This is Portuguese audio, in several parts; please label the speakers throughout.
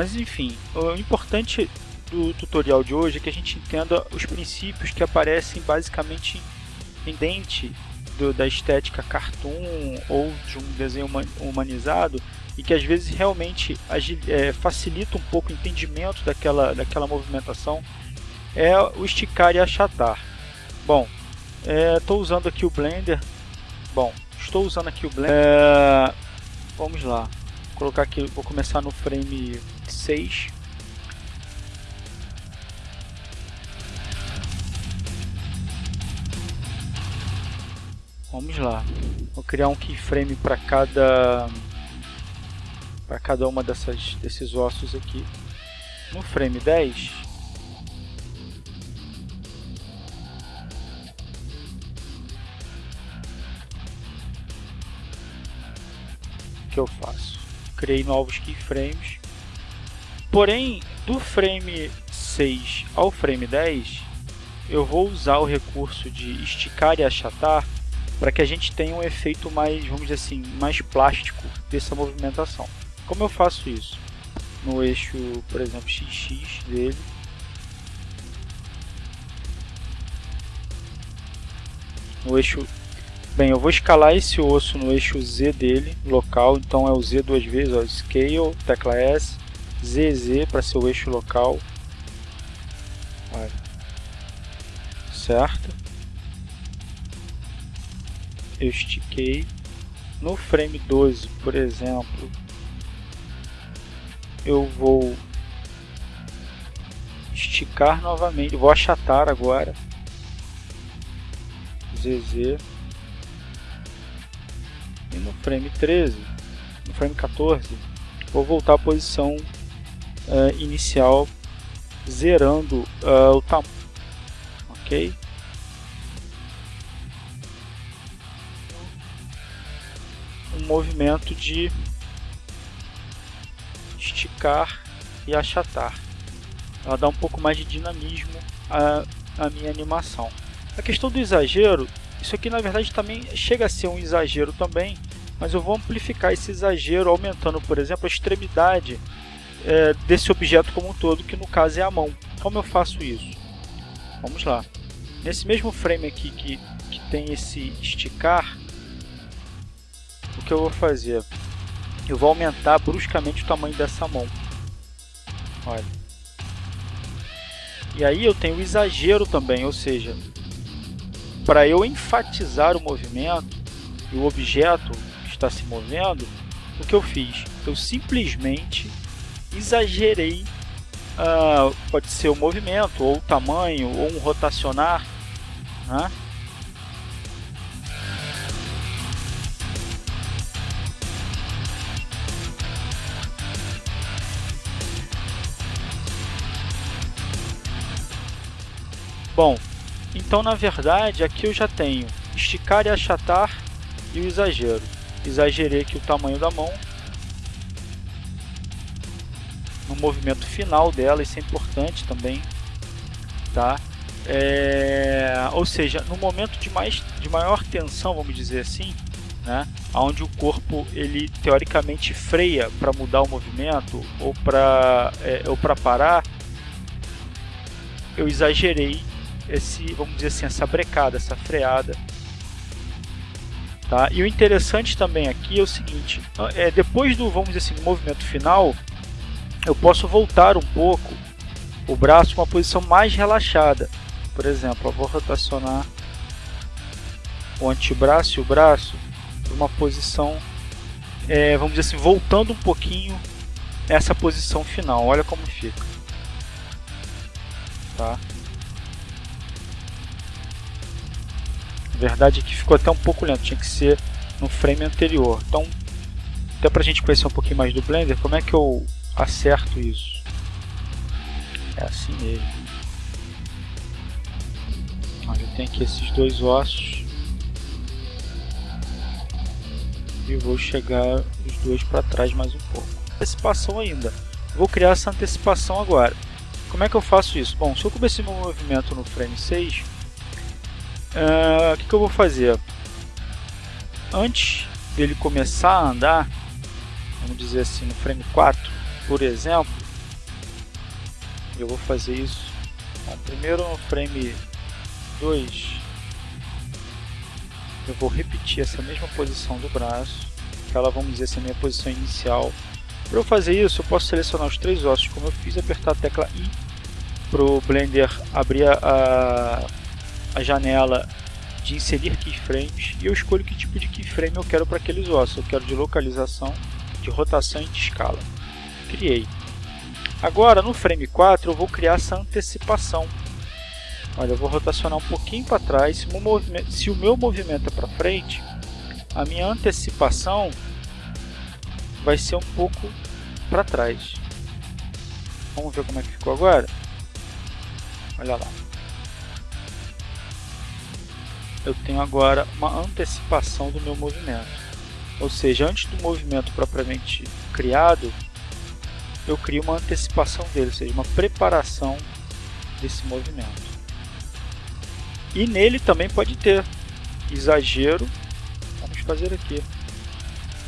Speaker 1: Mas enfim, o importante do tutorial de hoje é que a gente entenda os princípios que aparecem basicamente em dente do, da estética cartoon ou de um desenho humanizado e que às vezes realmente é, facilita um pouco o entendimento daquela, daquela movimentação é o esticar e achatar. Bom, estou é, usando aqui o Blender. Bom, estou usando aqui o Blender. É, vamos lá. Vou colocar aqui, vou começar no frame 6. Vamos lá. Vou criar um keyframe para cada para cada uma dessas desses ossos aqui. No frame 10, o que eu faço? Criei novos keyframes. Porém, do frame 6 ao frame 10, eu vou usar o recurso de esticar e achatar para que a gente tenha um efeito mais, vamos dizer assim, mais plástico dessa movimentação. Como eu faço isso? No eixo, por exemplo, XX dele. No eixo... Bem, eu vou escalar esse osso no eixo Z dele, local, então é o Z duas vezes, ó, Scale, tecla S, ZZ para ser o eixo local. Certo? eu estiquei. No frame 12, por exemplo, eu vou esticar novamente, vou achatar agora. ZZ. E no frame 13, no frame 14, vou voltar à posição uh, inicial, zerando uh, o tamanho. Ok? um movimento de esticar e achatar. Ela dá um pouco mais de dinamismo à, à minha animação. A questão do exagero, isso aqui na verdade também chega a ser um exagero também, mas eu vou amplificar esse exagero aumentando, por exemplo, a extremidade é, desse objeto como um todo, que no caso é a mão. Como eu faço isso? Vamos lá. Nesse mesmo frame aqui que, que tem esse esticar, o que eu vou fazer? Eu vou aumentar bruscamente o tamanho dessa mão. Olha. E aí eu tenho o exagero também, ou seja, para eu enfatizar o movimento e o objeto que está se movendo, o que eu fiz? Eu simplesmente exagerei, uh, pode ser o movimento, ou o tamanho, ou um rotacionar, né? Bom, então na verdade aqui eu já tenho esticar e achatar e o exagero. Exagerei aqui o tamanho da mão. Movimento final dela, isso é importante também. Tá? É, ou seja, no momento de, mais, de maior tensão, vamos dizer assim, né, onde o corpo ele teoricamente freia para mudar o movimento ou para é, ou para parar, eu exagerei esse, vamos dizer assim, essa brecada, essa freada. Tá? E o interessante também aqui é o seguinte, é, depois do, vamos dizer assim, movimento final, eu posso voltar um pouco o braço uma posição mais relaxada. Por exemplo, eu vou rotacionar o antebraço e o braço para uma posição, é, vamos dizer assim, voltando um pouquinho essa posição final. Olha como fica. Tá? verdade é que ficou até um pouco lento, tinha que ser no frame anterior. Então, até para a gente conhecer um pouquinho mais do Blender, como é que eu acerto isso? É assim mesmo. Olha, eu tenho aqui esses dois ossos. E vou chegar os dois para trás mais um pouco. Antecipação ainda. Vou criar essa antecipação agora. Como é que eu faço isso? Bom, se eu comecei meu movimento no frame 6, ah, o que, que eu vou fazer? Antes dele começar a andar, vamos dizer assim, no frame 4, por exemplo, Eu vou fazer isso. Primeiro no frame 2, eu vou repetir essa mesma posição do braço, que ela vamos dizer essa é a minha posição inicial. Para eu fazer isso, eu posso selecionar os três ossos, como eu fiz, apertar a tecla I para o Blender abrir a, a janela de inserir keyframes e eu escolho que tipo de keyframe eu quero para aqueles ossos. Eu quero de localização, de rotação e de escala. Criei. Agora, no frame 4, eu vou criar essa antecipação. Olha, eu vou rotacionar um pouquinho para trás. Se o, movimento, se o meu movimento é para frente, a minha antecipação vai ser um pouco para trás. Vamos ver como é que ficou agora? Olha lá. Eu tenho agora uma antecipação do meu movimento. Ou seja, antes do movimento propriamente criado, eu crio uma antecipação dele, ou seja, uma preparação desse movimento. E nele também pode ter exagero. Vamos fazer aqui.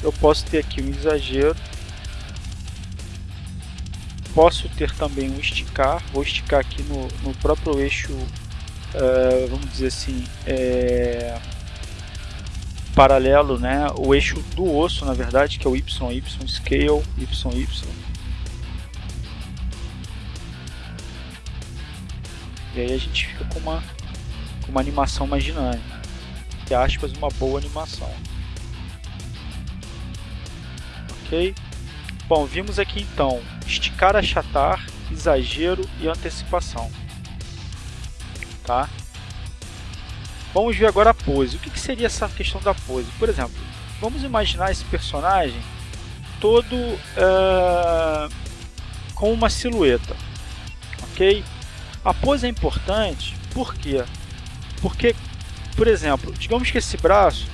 Speaker 1: Eu posso ter aqui um exagero. Posso ter também um esticar. Vou esticar aqui no, no próprio eixo, uh, vamos dizer assim, é, paralelo, né? o eixo do osso, na verdade, que é o YY, scale, YY. E aí a gente fica com uma uma animação mais dinâmica. Que aspas, uma boa animação. Ok? Bom, vimos aqui então esticar, achatar, exagero e antecipação. Tá? Vamos ver agora a pose. O que, que seria essa questão da pose? Por exemplo, vamos imaginar esse personagem todo uh, com uma silhueta. Ok? A pose é importante porque porque, por exemplo, digamos que esse braço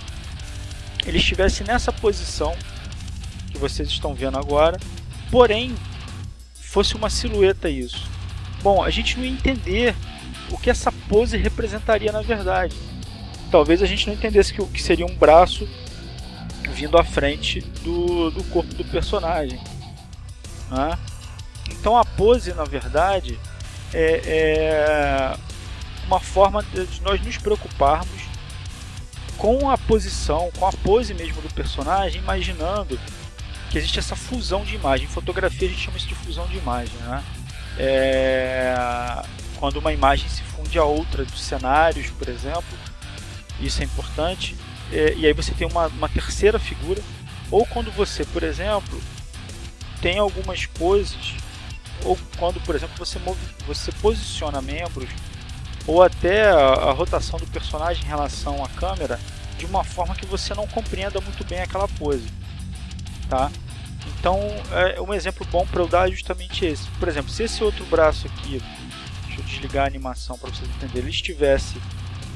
Speaker 1: ele estivesse nessa posição que vocês estão vendo agora, porém fosse uma silhueta isso. Bom, a gente não ia entender o que essa pose representaria na verdade. Talvez a gente não entendesse que o que seria um braço vindo à frente do, do corpo do personagem. Né? Então a pose, na verdade, é, é uma forma de nós nos preocuparmos com a posição, com a pose mesmo do personagem, imaginando que existe essa fusão de imagem. Em fotografia a gente chama isso de fusão de imagem. Né? É... Quando uma imagem se funde a outra dos cenários, por exemplo, isso é importante. É... E aí você tem uma, uma terceira figura. Ou quando você, por exemplo, tem algumas poses, ou quando, por exemplo, você, move, você posiciona membros ou até a, a rotação do personagem em relação à câmera de uma forma que você não compreenda muito bem aquela pose. Tá? Então, é um exemplo bom para eu dar é justamente esse. Por exemplo, se esse outro braço aqui, deixa eu desligar a animação para vocês entenderem, ele estivesse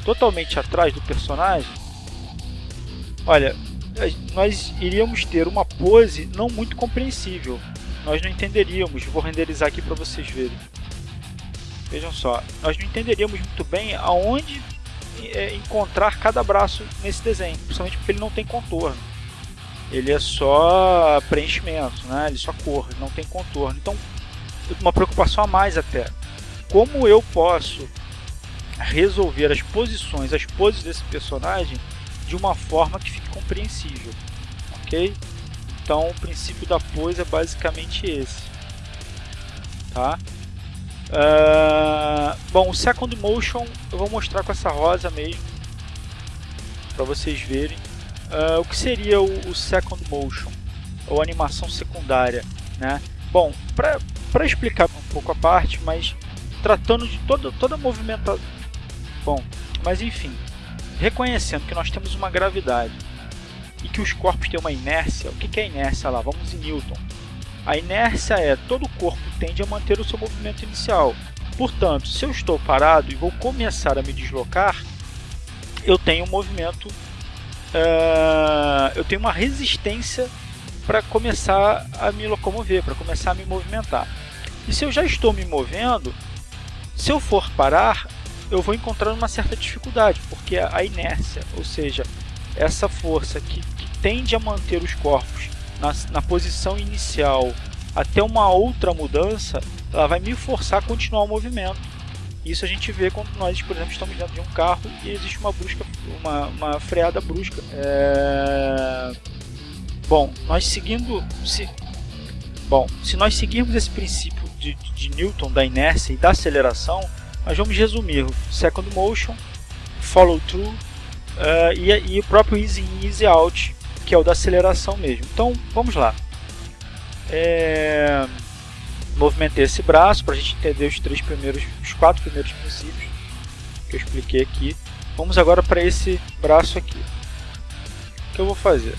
Speaker 1: totalmente atrás do personagem, olha, nós iríamos ter uma pose não muito compreensível. Nós não entenderíamos. Vou renderizar aqui para vocês verem. Vejam só, nós não entenderíamos muito bem aonde é, encontrar cada braço nesse desenho, principalmente porque ele não tem contorno. Ele é só preenchimento, né? ele é só cor, não tem contorno. Então, uma preocupação a mais até. Como eu posso resolver as posições, as poses desse personagem de uma forma que fique compreensível, ok? Então, o princípio da pose é basicamente esse, tá? Uh, bom, o Second Motion eu vou mostrar com essa rosa mesmo, para vocês verem. Uh, o que seria o, o, Second Motion, ou animação secundária, né? Bom, para explicar um pouco a parte, mas tratando de toda, toda a movimentação... Bom, mas enfim, reconhecendo que nós temos uma gravidade e que os corpos têm uma inércia, o que é inércia lá? Vamos em Newton. A inércia é todo o corpo tende a manter o seu movimento inicial. Portanto, se eu estou parado e vou começar a me deslocar, eu tenho um movimento, uh, eu tenho uma resistência para começar a me locomover, para começar a me movimentar. E se eu já estou me movendo, se eu for parar, eu vou encontrar uma certa dificuldade, porque a inércia, ou seja, essa força que, que tende a manter os corpos na, na posição inicial até uma outra mudança, ela vai me forçar a continuar o movimento. Isso a gente vê quando nós, por exemplo, estamos dentro de um carro e existe uma brusca, uma, uma freada brusca. É... Bom, nós seguindo, se... bom, se nós seguirmos esse princípio de, de Newton da inércia e da aceleração, nós vamos resumir second motion, follow through uh, e, e o próprio easy in, easy out, que é o da aceleração mesmo. Então, vamos lá. É movimentei esse braço para a gente entender os três primeiros, os quatro primeiros princípios que eu expliquei aqui. Vamos agora para esse braço aqui. O que eu vou fazer?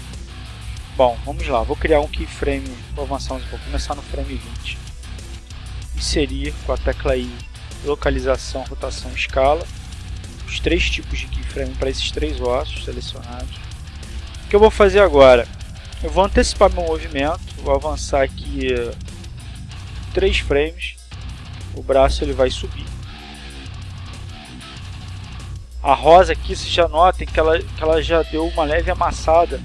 Speaker 1: Bom, vamos lá, vou criar um keyframe, vou avançar, vou começar no frame 20. Inserir com a tecla I, localização, rotação, escala. Os três tipos de keyframe para esses três ossos selecionados. O que eu vou fazer agora? Eu vou antecipar meu movimento, vou avançar aqui 3 frames, o braço ele vai subir. A rosa aqui, vocês já notem que ela, que ela já deu uma leve amassada,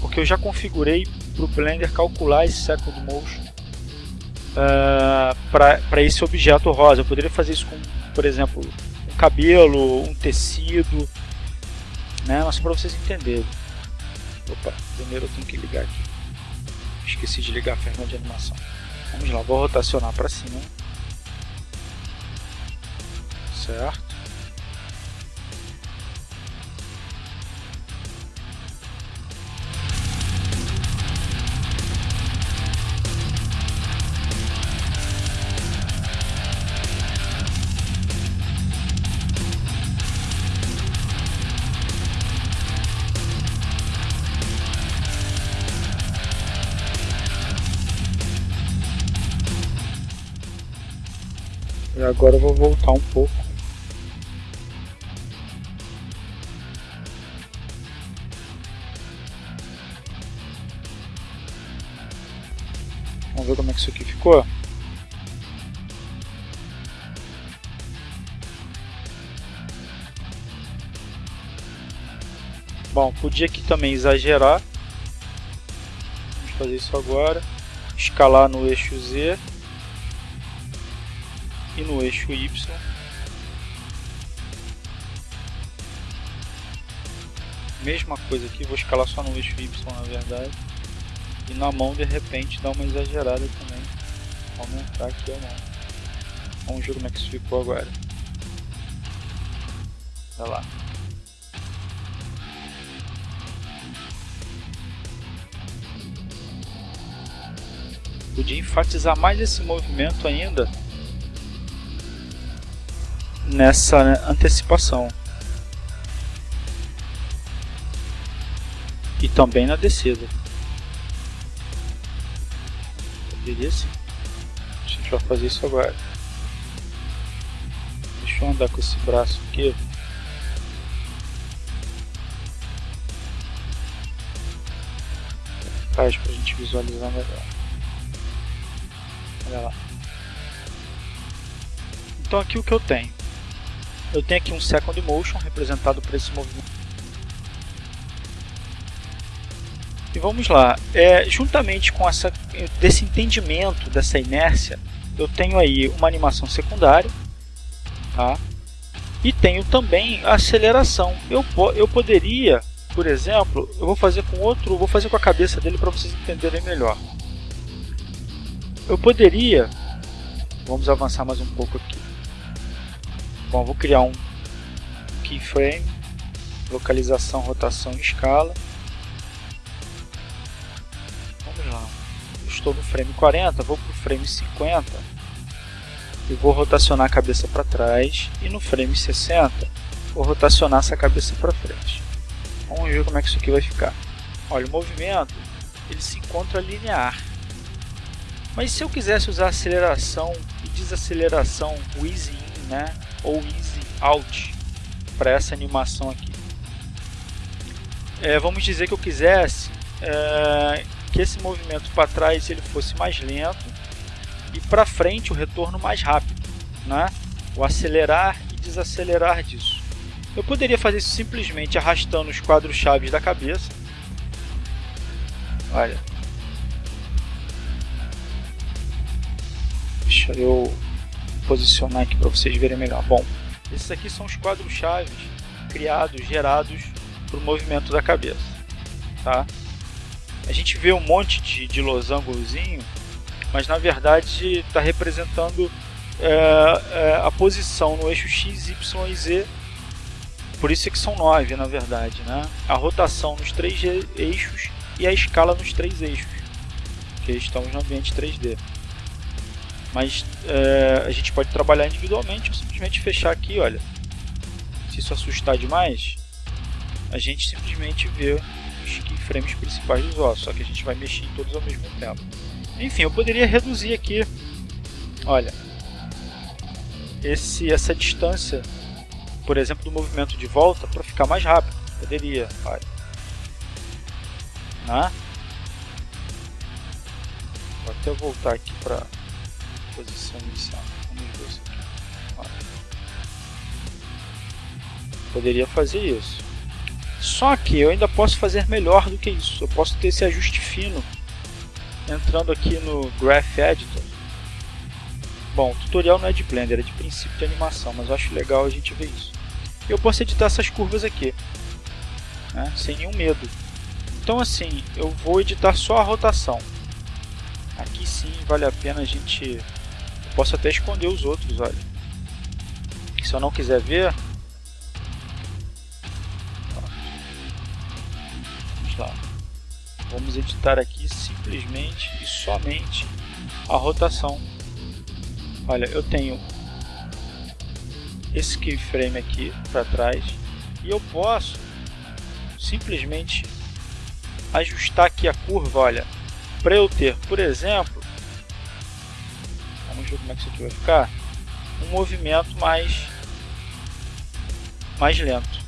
Speaker 1: porque eu já configurei para o Blender calcular esse second motion uh, para esse objeto rosa. Eu poderia fazer isso com, por exemplo, cabelo, um tecido, né? mas para vocês entenderem. Opa, primeiro eu tenho que ligar aqui. Esqueci de ligar a ferramenta de animação. Vamos lá, vou rotacionar para cima. Certo. Agora eu vou voltar um pouco. Vamos ver como é que isso aqui ficou. Bom, podia aqui também exagerar. Vamos fazer isso agora. Escalar no eixo Z e no eixo Y. Mesma coisa aqui, vou escalar só no eixo Y na verdade. E na mão de repente dá uma exagerada também. Aumentar aqui a mão. Vamos ver como é que isso ficou agora. Olha lá. Podia enfatizar mais esse movimento ainda nessa antecipação. E também na descida. Poderia sim. A gente vai fazer isso agora. Deixa eu andar com esse braço aqui. Para a gente visualizar melhor. Olha lá. Então aqui o que eu tenho? Eu tenho aqui um second motion representado por esse movimento. E vamos lá, é, juntamente com essa, desse entendimento dessa inércia, eu tenho aí uma animação secundária, tá? e tenho também a aceleração. Eu, eu poderia, por exemplo, eu vou fazer com outro, vou fazer com a cabeça dele para vocês entenderem melhor. Eu poderia, vamos avançar mais um pouco aqui. Bom, vou criar um keyframe, localização, rotação e escala. Vamos lá. Estou no frame 40, vou para o frame 50 e vou rotacionar a cabeça para trás. E no frame 60 vou rotacionar essa cabeça para frente. Vamos ver como é que isso aqui vai ficar. Olha, o movimento ele se encontra linear. Mas se eu quisesse usar aceleração e desaceleração, in, né? ou Easy Out para essa animação aqui. É, vamos dizer que eu quisesse é, que esse movimento para trás ele fosse mais lento e para frente o retorno mais rápido, né? o acelerar e desacelerar disso. Eu poderia fazer isso simplesmente arrastando os quadros chaves da cabeça. Olha. Deixa eu posicionar aqui para vocês verem melhor. Bom, esses aqui são os quadros chaves criados, gerados para o movimento da cabeça. Tá? A gente vê um monte de, de losangozinho, mas na verdade está representando é, é, a posição no eixo X, Y e Z. Por isso é que são nove, na verdade. Né? A rotação nos três eixos e a escala nos três eixos, que estamos no ambiente 3D. Mas é, a gente pode trabalhar individualmente ou simplesmente fechar aqui, olha. Se isso assustar demais, a gente simplesmente vê os keyframes principais dos ossos, só que a gente vai mexer em todos ao mesmo tempo. Enfim, eu poderia reduzir aqui, olha, esse, essa distância, por exemplo, do movimento de volta para ficar mais rápido. Poderia, olha. Né? Vou até voltar aqui para posição inicial. Vamos ver isso. Poderia fazer isso. Só que eu ainda posso fazer melhor do que isso. Eu posso ter esse ajuste fino entrando aqui no Graph Editor. Bom, o tutorial não é de Blender, é de princípio de animação, mas eu acho legal a gente ver isso. Eu posso editar essas curvas aqui, né, sem nenhum medo. Então assim, eu vou editar só a rotação. Aqui sim vale a pena a gente... Posso até esconder os outros, olha. Se eu não quiser ver, lá. Vamos editar aqui simplesmente e somente a rotação. Olha, eu tenho esse keyframe aqui para trás e eu posso simplesmente ajustar aqui a curva, olha, para eu ter, por exemplo, como é que isso aqui vai ficar, um movimento mais mais lento.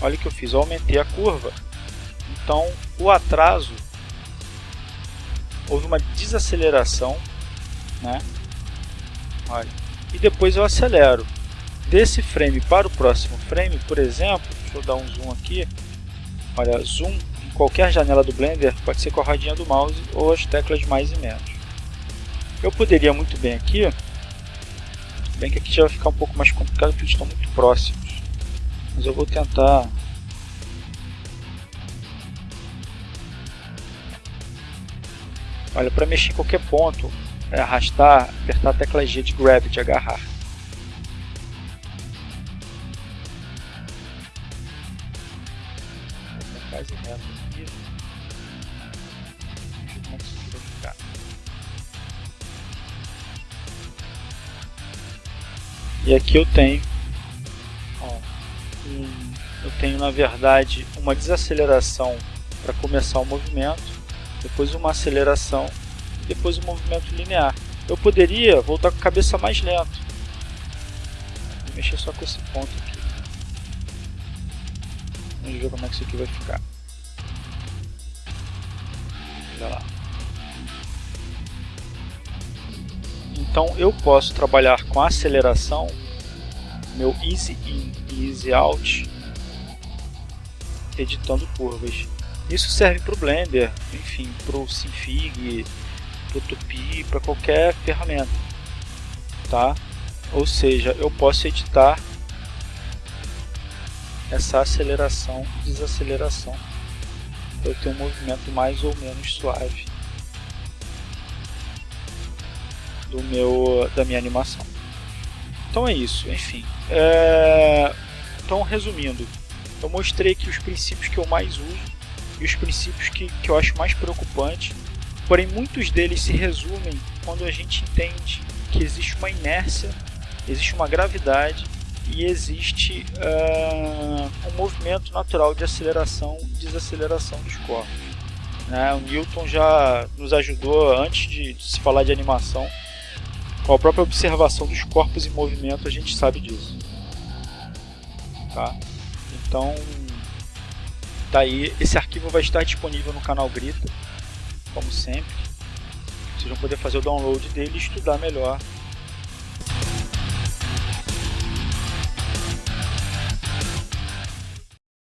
Speaker 1: Olha o que eu fiz, eu aumentei a curva então, o atraso, houve uma desaceleração, né? Olha, e depois eu acelero. Desse frame para o próximo frame, por exemplo, deixa eu dar um zoom aqui, olha, zoom em qualquer janela do Blender pode ser com a rodinha do mouse ou as teclas mais e menos. Eu poderia muito bem aqui, bem que aqui já vai ficar um pouco mais complicado porque eles estão muito próximos, mas eu vou tentar. Olha, para mexer em qualquer ponto, é arrastar, apertar a tecla G de grab, de agarrar. E aqui eu tenho, ó, um, eu tenho na verdade uma desaceleração para começar o movimento depois uma aceleração, depois um movimento linear. Eu poderia voltar com a cabeça mais lento. Vou mexer só com esse ponto aqui. Vamos ver como é que isso aqui vai ficar. Então eu posso trabalhar com aceleração, meu easy in e easy out, editando curvas. Isso serve para o Blender, enfim, para o Sinfig, para o Tupi, para qualquer ferramenta, tá? Ou seja, eu posso editar essa aceleração e desaceleração para eu ter um movimento mais ou menos suave do meu da minha animação. Então é isso, enfim. É... Então resumindo, eu mostrei aqui os princípios que eu mais uso e os princípios que, que eu acho mais preocupantes, porém muitos deles se resumem quando a gente entende que existe uma inércia, existe uma gravidade e existe uh, um movimento natural de aceleração e desaceleração dos corpos. Né? O Newton já nos ajudou antes de, de se falar de animação, com a própria observação dos corpos em movimento a gente sabe disso. Tá? Então Tá aí, esse arquivo vai estar disponível no canal Grita, como sempre. Vocês vão poder fazer o download dele e estudar melhor